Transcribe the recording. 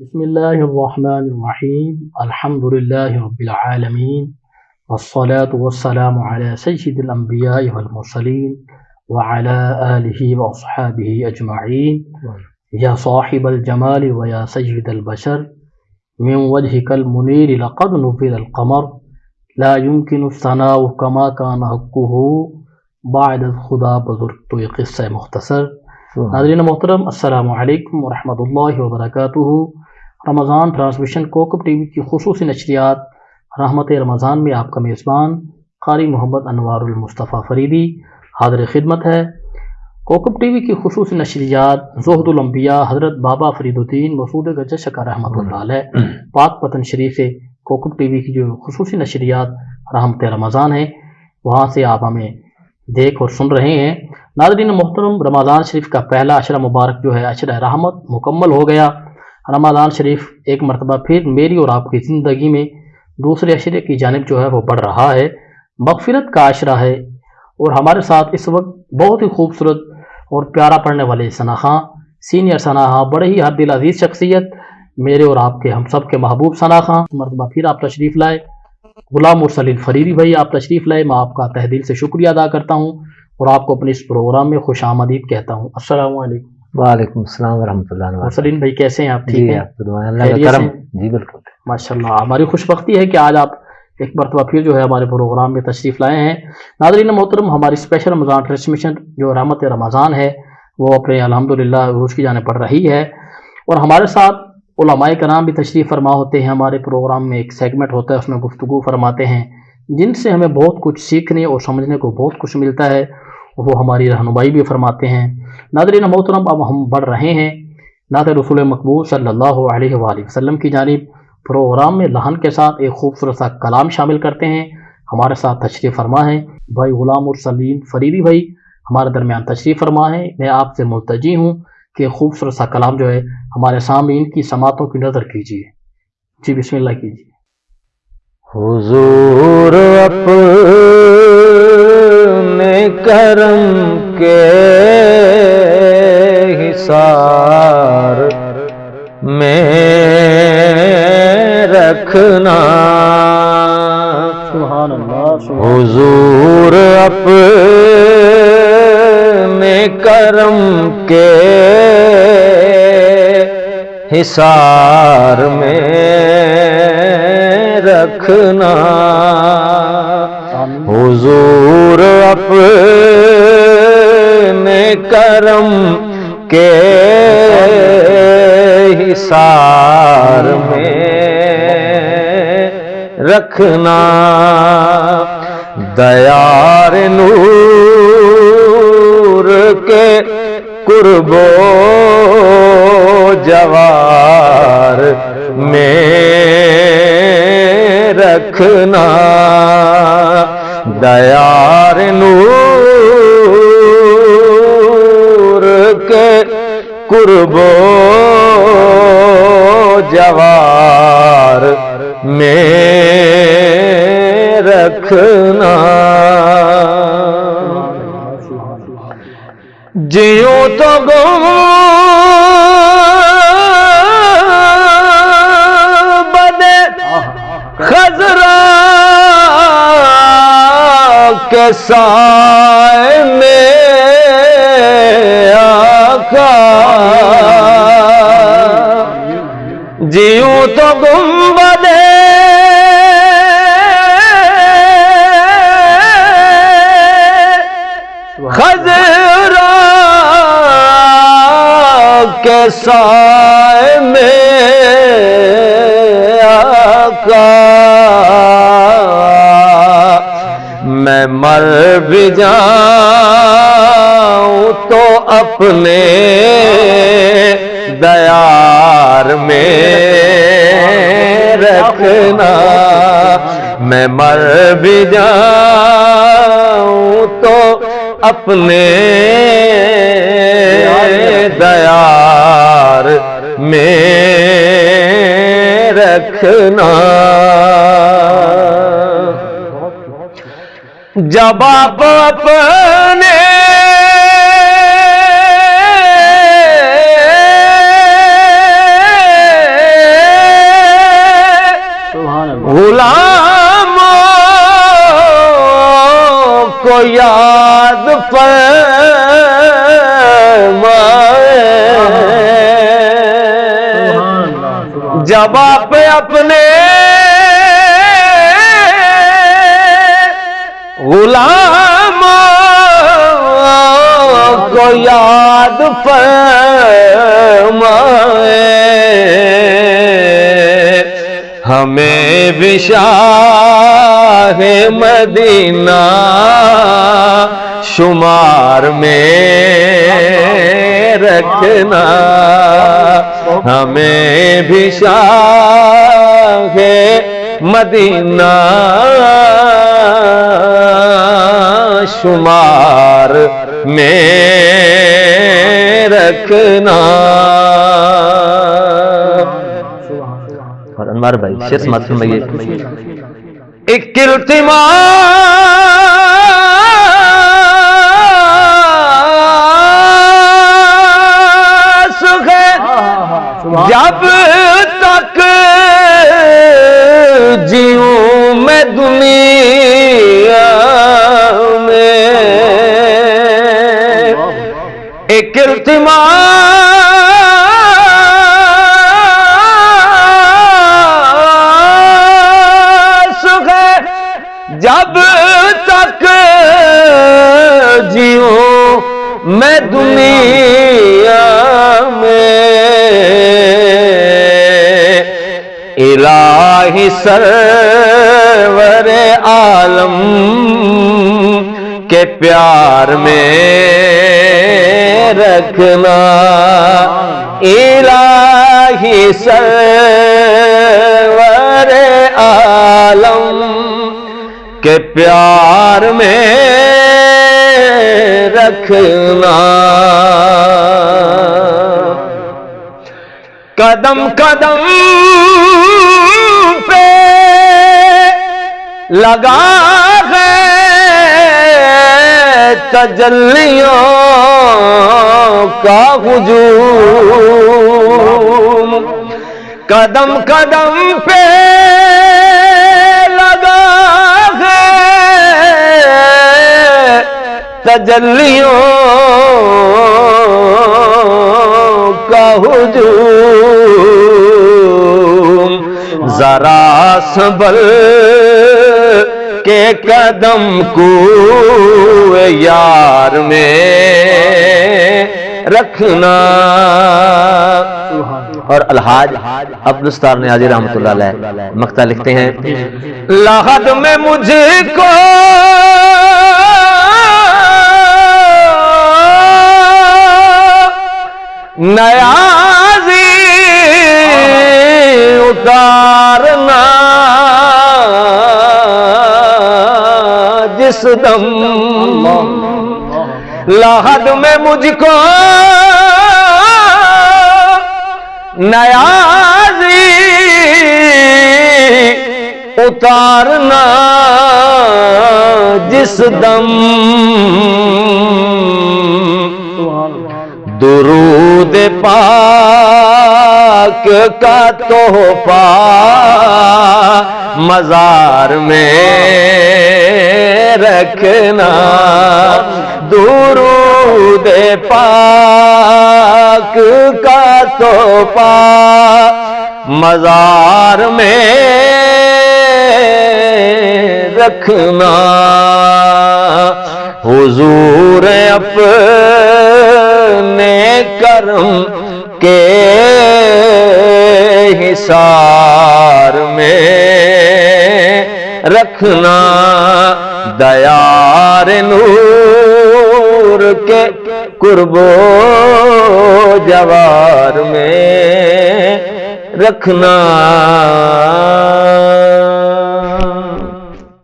بسم الله الرحمن الرحيم الحمد لله رب العالمين والصلاة والسلام على سيد الأنبياء والمرسلين وعلى آله وأصحابه أجمعين يا صاحب الجمال ويا سيد البشر من وجهك المنير لقد نفذ القمر لا يمكن الثناء كما كان حقه بعد خدا بزرگ تو یہ قصہ مختصر ناظرین محترم السلام علیکم ورحمۃ اللہ وبرکاتہ رمضان ٹرانسمیشن کوکب ٹی وی کی خصوصی نشریات رحمت رمضان میں آپ کا میزبان قاری محمد انوار المصطفیٰ فریدی حاضر خدمت ہے۔ کوکب ٹی وی کی خصوصی نشریات زہد الانبیاء حضرت بابا فرید الدین مسعود گجر شکا رحمۃ اللہ علیہ، پاک پتن شریف سے کوکب ٹی وی کی جو خصوصی نشریات رحمت رمضان ہیں، وہاں سے آپ ہمیں دیکھ اور سن رہے ہیں۔ ناظرین محترم، رمضان شریف کا پہلا عشرہ مبارک جو ہے، عشرہ رحمت مکمل ہو گیا۔ رمضان شریف ایک مرتبہ پھر میری اور آپ کی زندگی میں دوسرے عشرے کی جانب جو ہے وہ بڑھ رہا ہے، مغفرت کا عشرہ ہے۔ اور ہمارے ساتھ اس وقت بہت ہی خوبصورت اور پیارا پڑھنے والے ثنا خاں، سینئر ثنا خاں، بڑے ہی حد دل عزیز شخصیت، میرے اور آپ کے ہم سب کے محبوب ثنا خاں۔ مرتبہ پھر آپ تشریف لائے۔ غلام مرسلیل فریدی بھائی، آپ تشریف لائے۔ میں آپ کا تحدیل سے شکریہ ادا کرتا ہوں اور آپ کو اپنے اس پروگرام میں خوش آمدید کہتا ہوں۔ السلام علیکم۔ وعلیکم السلام ورحمۃ اللہ وبرکاتہ۔ مرسلین بھائی کیسے ہیں؟ آپ ٹھیک جی ہیں؟ اللہ کا کرم؟ جی بالکل۔ ماشاء اللہ ہماری خوش بختی ہے کہ آج آپ ایک مرتبہ پھر جو ہے ہمارے پروگرام میں تشریف لائے ہیں۔ ناظرین محترم ہماری اسپیشل رمضان ٹرانسمیشن جو رحمت رمضان ہے وہ اپنے الحمدللہ روز کی جانے پڑ رہی ہے۔ اور ہمارے ساتھ علماء کرام بھی تشریف فرما ہوتے ہیں۔ ہمارے پروگرام میں ایک سیگمنٹ ہوتا ہے اس میں گفتگو فرماتے ہیں۔ جن سے ہمیں بہت کچھ سیکھنے اور سمجھنے کو بہت کچھ ملتا ہے۔ وہ ہماری رہنمائی بھی فرماتے ہیں۔ ناظرین، محترم، اب ہم بڑھ رہے ہیں نعت رسول مقبول صلی اللہ علیہ وآلہ وسلم کی جانب۔ پروگرام میں لہن کے ساتھ ایک خوبصورت سا کلام شامل کرتے ہیں۔ ہمارے ساتھ تشریف فرما ہے۔ بھائی غلام السلیم فریدی بھائی، ہمارے درمیان تشریف فرما ہے۔ میں آپ سے ملتجی ہوں کہ خوبصورت سا کلام جو ہے، ہمارے سامعین کی سماعتوں کی نظر کیجیے۔ جی بسم اللہ کیجیے۔ حضور اپنے کرم کے حصار میں رکھنا۔ حضور اپنے کرم کے حصار میں رکھنا۔ دیار نور کے قرب و جوار میں رکھنا۔ دیار نور کے قرب و جوار میں رکھنا۔ جیوں تو گم بدے خزرا کے سائے میں آقا۔ جیوں تو گم بدے خزرا کے سائے میں آقا؟ میں مر بھی جاؤں تو اپنے دیار میں رکھنا۔ میں مر بھی جاؤں تو اپنے دیار میں رکھنا۔ جب آپ اپنے غلام کو یاد فرمائے۔ جب آپ اپنے غلام کو یاد فرمائے۔ ہمیں بھی شاہ مدینہ شمار میں رکھنا۔ ہمیں بھی شاہ مدینہ شمار میں رکھنا۔ انوار بھائی شیر سماعت فرمائیے ایک التماس ہے۔ جب تک جیوں میں دنیا میں۔ ایک التماس سرور عالم کے پیار میں رکھنا الہی سرور عالم کے پیار میں رکھنا قدم قدم لگا ہے تجلیوں کا ہجوم۔ قدم قدم پہ لگا ہے تجلیوں کا ہجوم۔ ذرا سنبل کے قدم کو یار میں رکھنا۔ اور الحاج عبدالستار نے رحمت اللہ علیہ مقتہ لکھتے ہیں۔ لاحد میں مجھے کو نیازی اتارنا۔ جس دم لاحد میں مجھ کو نیازی اتارنا جس دم درود پاک کا تحفہ مزار میں رکھنا درود پاک کا تحفہ مزار میں رکھنا حضور اپنے کرم کے حصار میں رکھنا دیار نور کے قرب و جوار میں رکھنا